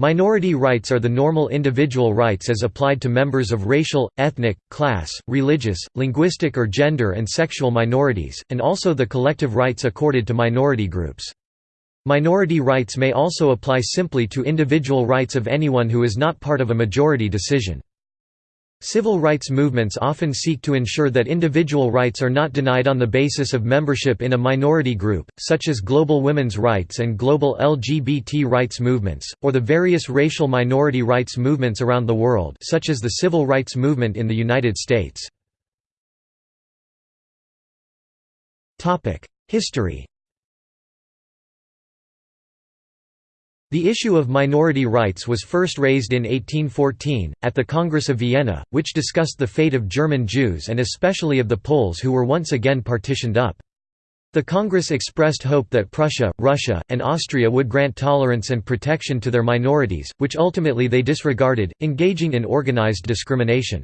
Minority rights are the normal individual rights as applied to members of racial, ethnic, class, religious, linguistic or gender and sexual minorities, and also the collective rights accorded to minority groups. Minority rights may also apply simply to individual rights of anyone who is not part of a majority decision. Civil rights movements often seek to ensure that individual rights are not denied on the basis of membership in a minority group, such as global women's rights and global LGBT rights movements, or the various racial minority rights movements around the world such as the civil rights movement in the United States. History The issue of minority rights was first raised in 1814, at the Congress of Vienna, which discussed the fate of German Jews and especially of the Poles who were once again partitioned up. The Congress expressed hope that Prussia, Russia, and Austria would grant tolerance and protection to their minorities, which ultimately they disregarded, engaging in organized discrimination.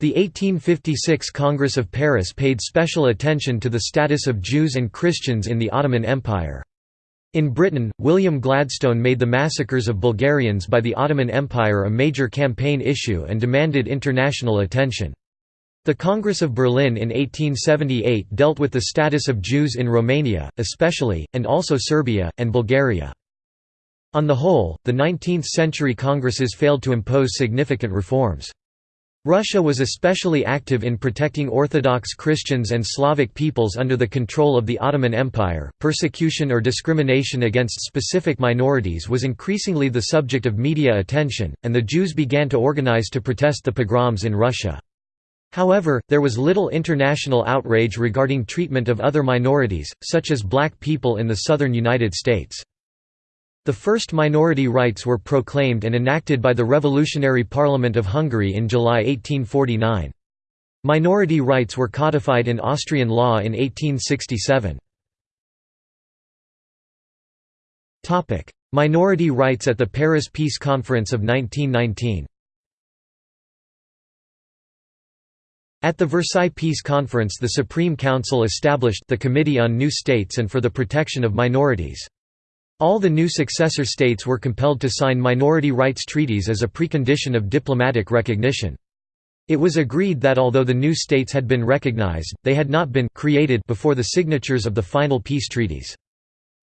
The 1856 Congress of Paris paid special attention to the status of Jews and Christians in the Ottoman Empire. In Britain, William Gladstone made the massacres of Bulgarians by the Ottoman Empire a major campaign issue and demanded international attention. The Congress of Berlin in 1878 dealt with the status of Jews in Romania, especially, and also Serbia, and Bulgaria. On the whole, the 19th-century Congresses failed to impose significant reforms. Russia was especially active in protecting Orthodox Christians and Slavic peoples under the control of the Ottoman Empire. Persecution or discrimination against specific minorities was increasingly the subject of media attention, and the Jews began to organize to protest the pogroms in Russia. However, there was little international outrage regarding treatment of other minorities, such as black people in the southern United States. The first minority rights were proclaimed and enacted by the Revolutionary Parliament of Hungary in July 1849. Minority rights were codified in Austrian law in 1867. Minority rights at the Paris Peace Conference of 1919 At the Versailles Peace Conference the Supreme Council established the Committee on New States and for the Protection of Minorities. All the new successor states were compelled to sign minority rights treaties as a precondition of diplomatic recognition. It was agreed that although the new states had been recognized, they had not been created before the signatures of the final peace treaties.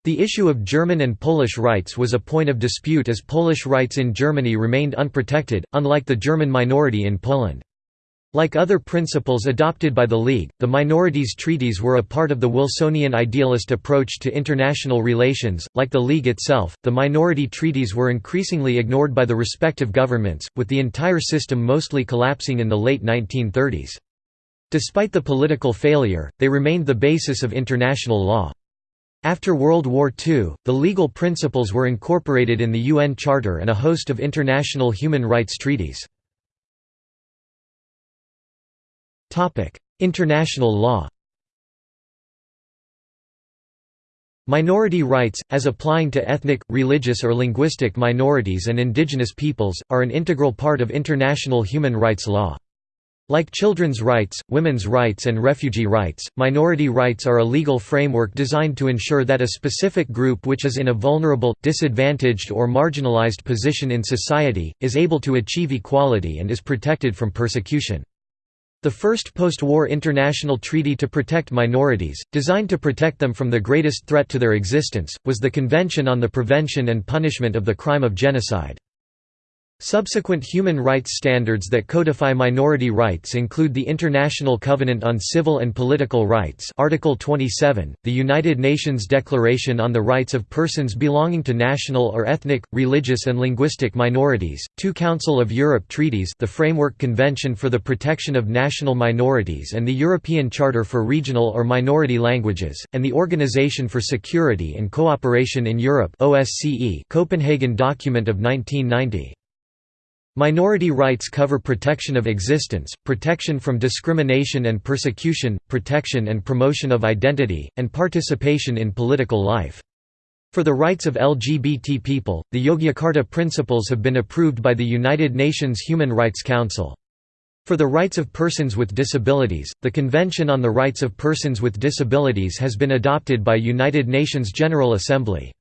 The issue of German and Polish rights was a point of dispute as Polish rights in Germany remained unprotected, unlike the German minority in Poland. Like other principles adopted by the League, the minorities treaties were a part of the Wilsonian idealist approach to international relations. Like the League itself, the minority treaties were increasingly ignored by the respective governments, with the entire system mostly collapsing in the late 1930s. Despite the political failure, they remained the basis of international law. After World War II, the legal principles were incorporated in the UN Charter and a host of international human rights treaties. International law Minority rights, as applying to ethnic, religious or linguistic minorities and indigenous peoples, are an integral part of international human rights law. Like children's rights, women's rights and refugee rights, minority rights are a legal framework designed to ensure that a specific group which is in a vulnerable, disadvantaged or marginalized position in society, is able to achieve equality and is protected from persecution. The first post-war international treaty to protect minorities, designed to protect them from the greatest threat to their existence, was the Convention on the Prevention and Punishment of the Crime of Genocide. Subsequent human rights standards that codify minority rights include the International Covenant on Civil and Political Rights Article 27, the United Nations Declaration on the Rights of Persons Belonging to National or Ethnic, Religious and Linguistic Minorities, two Council of Europe treaties the Framework Convention for the Protection of National Minorities and the European Charter for Regional or Minority Languages, and the Organization for Security and Cooperation in Europe Copenhagen Document of 1990. Minority rights cover protection of existence, protection from discrimination and persecution, protection and promotion of identity, and participation in political life. For the rights of LGBT people, the Yogyakarta Principles have been approved by the United Nations Human Rights Council. For the rights of persons with disabilities, the Convention on the Rights of Persons with Disabilities has been adopted by United Nations General Assembly.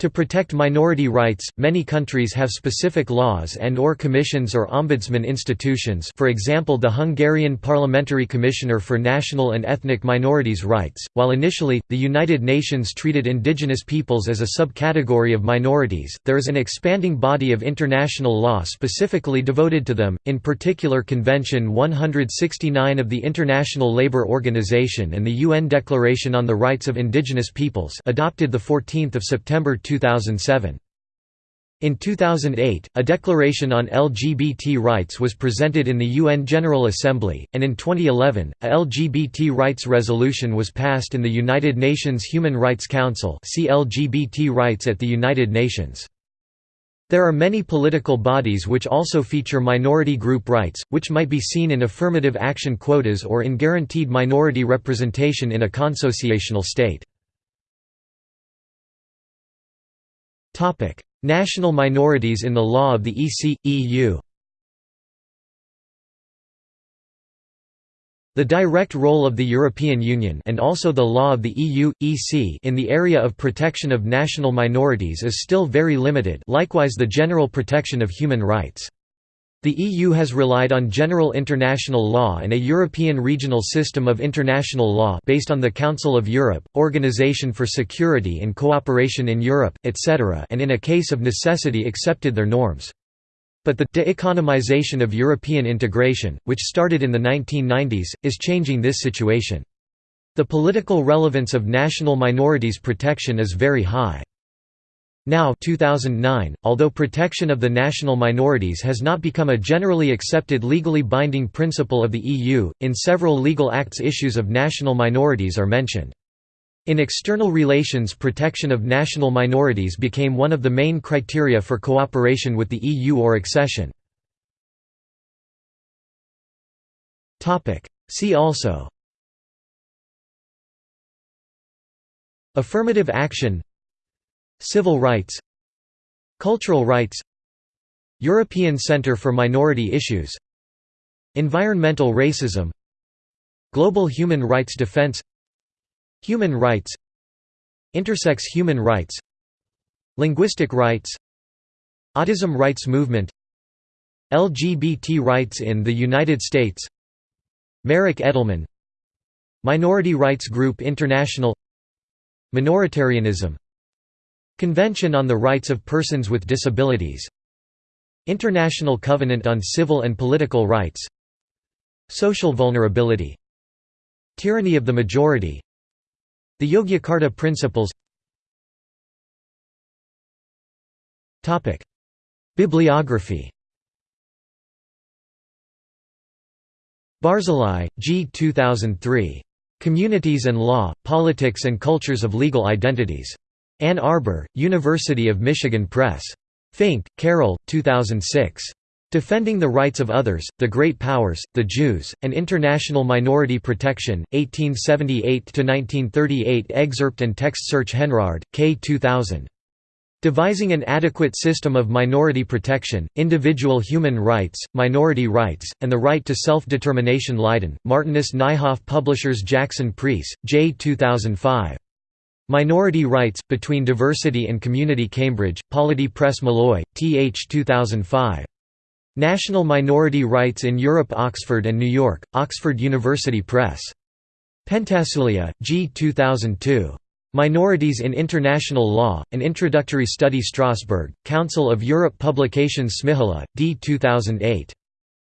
To protect minority rights, many countries have specific laws and or commissions or ombudsman institutions for example the Hungarian Parliamentary Commissioner for National and Ethnic Minorities' Rights, while initially, the United Nations treated indigenous peoples as a subcategory of minorities, there is an expanding body of international law specifically devoted to them, in particular Convention 169 of the International Labour Organization and the UN Declaration on the Rights of Indigenous Peoples adopted 14 September 2007. In 2008, a declaration on LGBT rights was presented in the UN General Assembly, and in 2011, a LGBT rights resolution was passed in the United Nations Human Rights Council see LGBT rights at the United Nations. There are many political bodies which also feature minority group rights, which might be seen in affirmative action quotas or in guaranteed minority representation in a consociational state. National minorities in the law of the EC, EU The direct role of the European Union and also the law of the EU, EC in the area of protection of national minorities is still very limited likewise the general protection of human rights. The EU has relied on general international law and a European regional system of international law based on the Council of Europe, Organization for Security and Cooperation in Europe, etc. and in a case of necessity accepted their norms. But the de-economization of European integration, which started in the 1990s, is changing this situation. The political relevance of national minorities protection is very high. Now 2009, although protection of the national minorities has not become a generally accepted legally binding principle of the EU, in several legal acts issues of national minorities are mentioned. In external relations protection of national minorities became one of the main criteria for cooperation with the EU or accession. See also Affirmative action Civil rights Cultural rights European Centre for Minority Issues Environmental racism Global human rights defense Human rights Intersex human rights Linguistic rights Autism rights movement LGBT rights in the United States Merrick Edelman Minority Rights Group International Minoritarianism Convention on the Rights of Persons with Disabilities. International Covenant on Civil and Political Rights. Social vulnerability. Tyranny of the majority. The Yogyakarta Principles. Bibliography. Barzilai, G. 2003. Communities and Law, Politics and Cultures of Legal Identities. Ann Arbor, University of Michigan Press. Fink, Carol, 2006. Defending the Rights of Others, The Great Powers, the Jews, and International Minority Protection, 1878–1938 Excerpt and text search Henrard, K. 2000. Devising an Adequate System of Minority Protection, Individual Human Rights, Minority Rights, and the Right to Self-Determination Leiden, Martinus Nijhoff Publishers Jackson Preece, J. 2005. Minority Rights, Between Diversity and Community Cambridge, Polity Press Malloy, Th 2005. National Minority Rights in Europe Oxford and New York, Oxford University Press. Pentassuglia, G. 2002. Minorities in International Law, An Introductory Study Strasbourg, Council of Europe Publications Šmihula, D. 2008.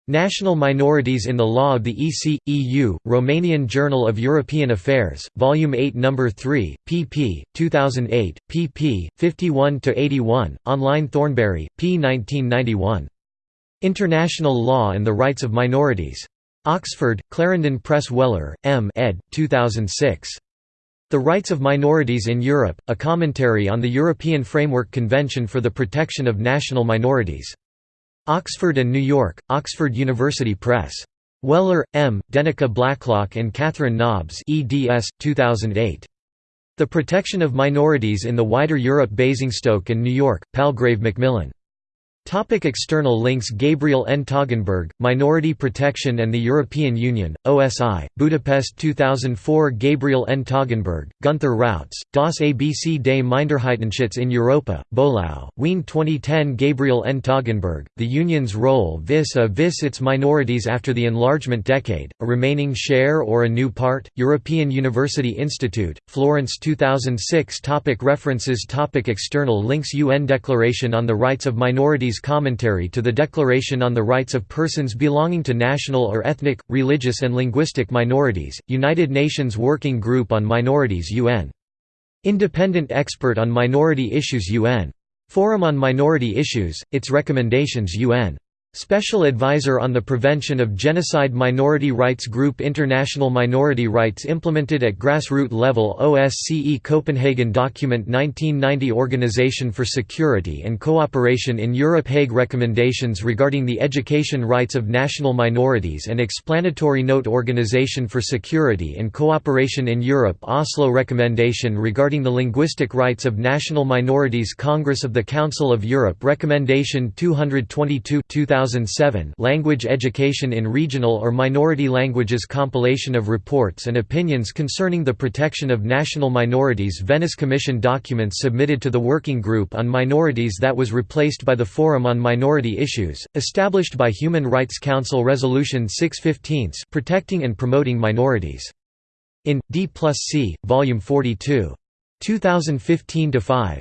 National Minorities in the Law of the EC, EU, Romanian Journal of European Affairs, Volume 8 No. 3, pp. 2008, pp. 51–81, online Thornberry, p. 1991. International Law and the Rights of Minorities. Oxford, Clarendon Press Weller, M. ed. 2006. The Rights of Minorities in Europe, a commentary on the European Framework Convention for the Protection of National Minorities. Oxford and New York, Oxford University Press. Weller, M., Denika Blacklock and Catherine Nobbs eds. 2008. The Protection of Minorities in the Wider Europe Basingstoke and New York, Palgrave Macmillan. Topic external links Gabriel N. Toggenburg, Minority Protection and the European Union, OSI, Budapest 2004 Gabriel N. Toggenburg, Gunther Rautz, Das ABC des Minderheitenschutz in Europa, Böhlau, Wien 2010 Gabriel N. Toggenburg, The Union's Role vis a vis its minorities after the enlargement decade, a remaining share or a new part, European University Institute, Florence 2006 topic References topic External links UN Declaration on the Rights of Minorities Commentary to the Declaration on the Rights of Persons Belonging to National or Ethnic, Religious and Linguistic Minorities, United Nations Working Group on Minorities UN. Independent Expert on Minority Issues UN. Forum on Minority Issues, its recommendations UN. Special Advisor on the Prevention of Genocide Minority Rights Group International Minority Rights Implemented at Grassroot Level OSCE Copenhagen Document 1990 Organization for Security and Cooperation in Europe Hague Recommendations regarding the education rights of national minorities and explanatory note Organization for Security and Cooperation in Europe Oslo Recommendation regarding the linguistic rights of national minorities Congress of the Council of Europe Recommendation 222 2000 2007 Language Education in Regional or Minority Languages compilation of reports and opinions concerning the protection of national minorities Venice Commission documents submitted to the Working Group on Minorities that was replaced by the Forum on Minority Issues, established by Human Rights Council Resolution 615 Protecting and Promoting Minorities. In, D plus C, Volume 42. 2015–5.